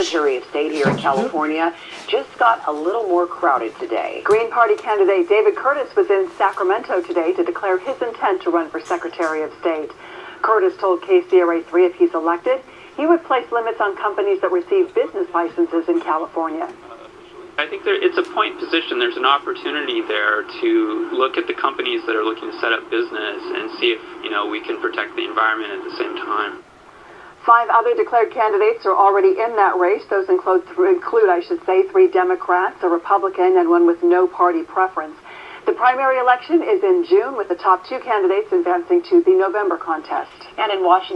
Secretary of State here in California just got a little more crowded today. Green Party candidate David Curtis was in Sacramento today to declare his intent to run for Secretary of State. Curtis told KCRA 3 if he's elected, he would place limits on companies that receive business licenses in California. I think there, it's a point position. There's an opportunity there to look at the companies that are looking to set up business and see if you know we can protect the environment at the same time. Five other declared candidates are already in that race. Those include, include, I should say, three Democrats, a Republican, and one with no party preference. The primary election is in June, with the top two candidates advancing to the November contest. And in Washington.